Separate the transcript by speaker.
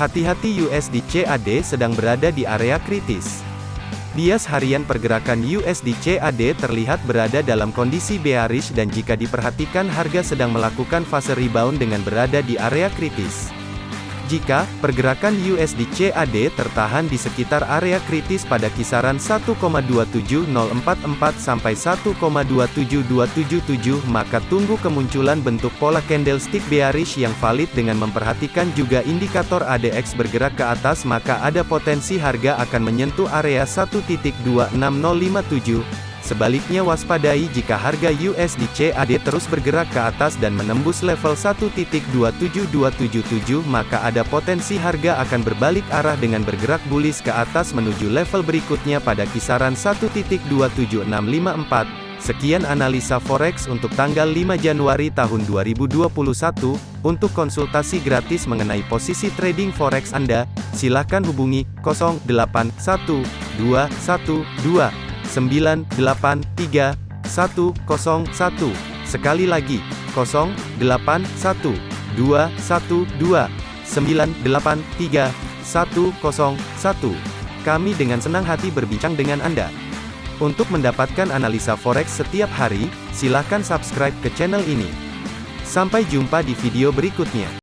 Speaker 1: Hati-hati USD CAD sedang berada di area kritis. Bias harian pergerakan USD CAD terlihat berada dalam kondisi bearish dan jika diperhatikan harga sedang melakukan fase rebound dengan berada di area kritis. Jika pergerakan USD CAD tertahan di sekitar area kritis pada kisaran 1,27044 sampai 1,27277 maka tunggu kemunculan bentuk pola candlestick bearish yang valid dengan memperhatikan juga indikator ADX bergerak ke atas maka ada potensi harga akan menyentuh area 1.26057 Sebaliknya waspadai jika harga USD CAD terus bergerak ke atas dan menembus level 1.27277 maka ada potensi harga akan berbalik arah dengan bergerak bullish ke atas menuju level berikutnya pada kisaran 1.27654. Sekian analisa forex untuk tanggal 5 Januari tahun 2021. Untuk konsultasi gratis mengenai posisi trading forex Anda, silakan hubungi 081212 983 101. Sekali lagi, 081 212 983 101. Kami dengan senang hati berbincang dengan Anda. Untuk mendapatkan analisa forex setiap hari, silakan subscribe ke channel ini. Sampai jumpa di video berikutnya.